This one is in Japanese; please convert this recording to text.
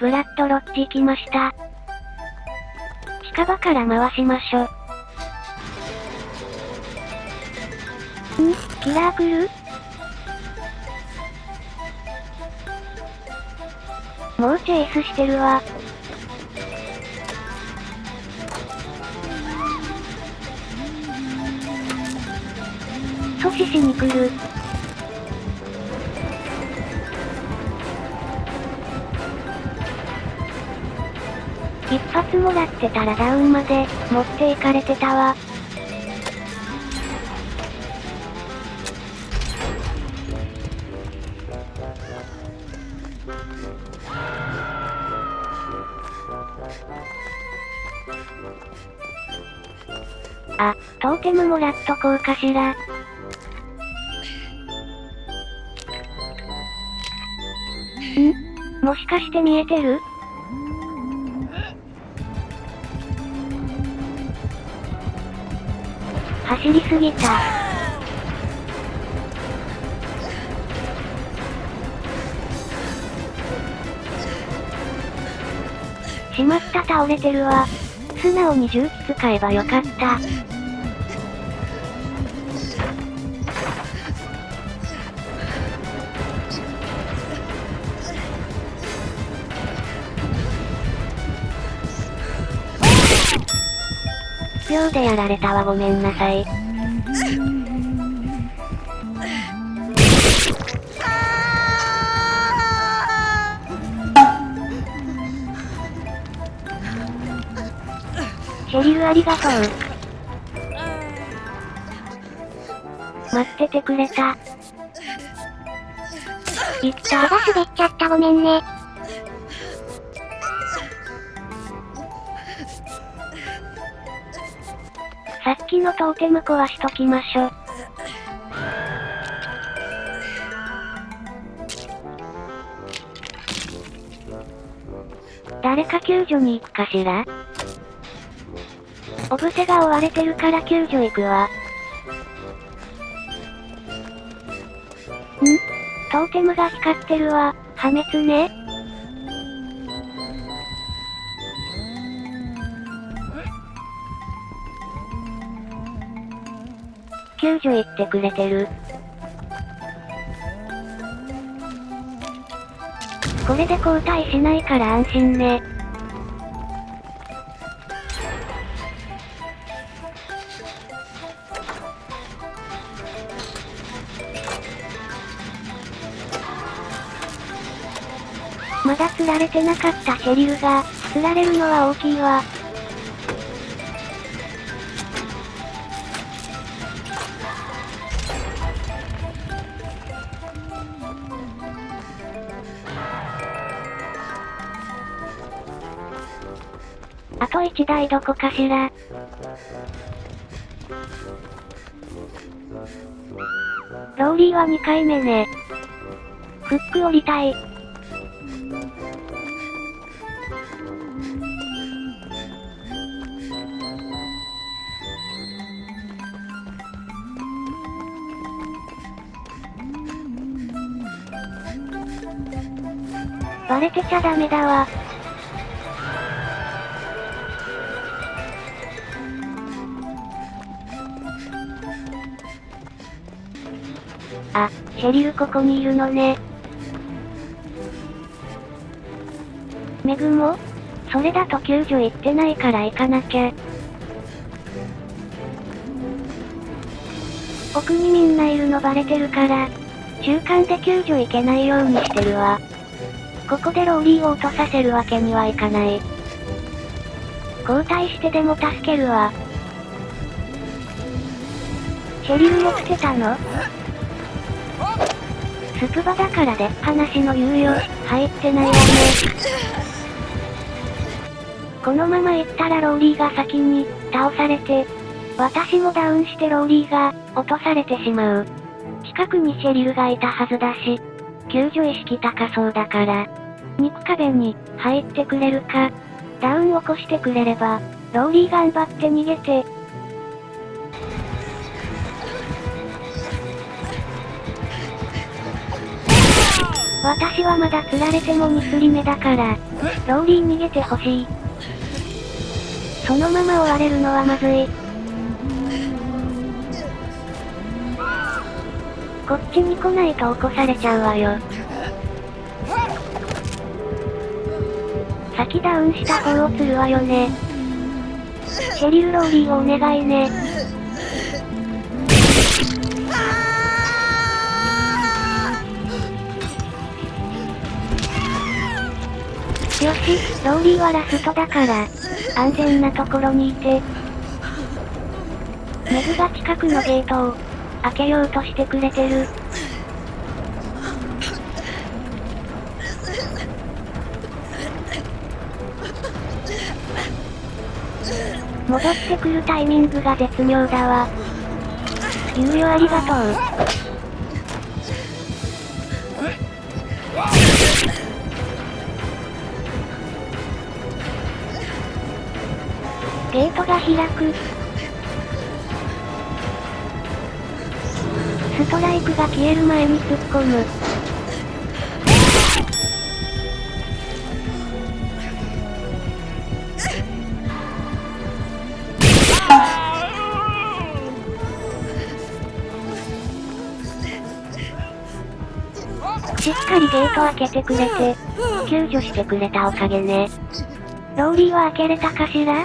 ブラッドロッジ来ました。近場から回しましょ。ん？キラー来るもうチェイスしてるわ。阻止しに来る。一発もらってたらダウンまで、持っていかれてたわ。あ、トーテムもらっとこうかしら。ん？もしかして見えてる？走りすぎた。しまった倒れてるわ。素直に重機使えばよかった。秒でやられたわごめんなさい。シェリルありがとう。待っててくれた。いった。手が滑っちゃったごめんね。さっきのトーテム壊しときましょ。誰か救助に行くかしら？オブセが追われてるから救助行くわ。ん？トーテムが光ってるわ。破滅ね。救助行ってくれてる。これで交代しないから安心ね。まだ釣られてなかったシェリルが、釣られるのは大きいわ。あと1台どこかしら。ローリーは2回目ね。フック降りたい。バレてちゃダメだわ。あ、シェリルここにいるのね。メグもそれだと救助行ってないから行かなきゃ。奥にみんないるのバレてるから、中間で救助行けないようにしてるわ。ここでローリーを落とさせるわけにはいかない。交代してでも助けるわ。シェリルもつけたの？スプバだからで話の猶予、入ってないわね。このまま行ったらローリーが先に、倒されて、私もダウンしてローリーが、落とされてしまう。近くにシェリルがいたはずだし、救助意識高そうだから、肉壁に、入ってくれるか、ダウン起こしてくれれば、ローリー頑張って逃げて、私はまだ吊られても2吊り目だから、ローリー逃げてほしい。そのまま追われるのはまずい。こっちに来ないと起こされちゃうわよ。先ダウンした方を釣るわよね。シェリル・ローリーをお願いね。ローリーはラストだから、安全なところにいて。メグが近くのゲートを、開けようとしてくれてる。戻ってくるタイミングが絶妙だわ。猶予ありがとう。ゲートが開く。ストライクが消える前に突っ込む。しっかりゲート開けてくれて、救助してくれたおかげね。ローリーは開けれたかしら？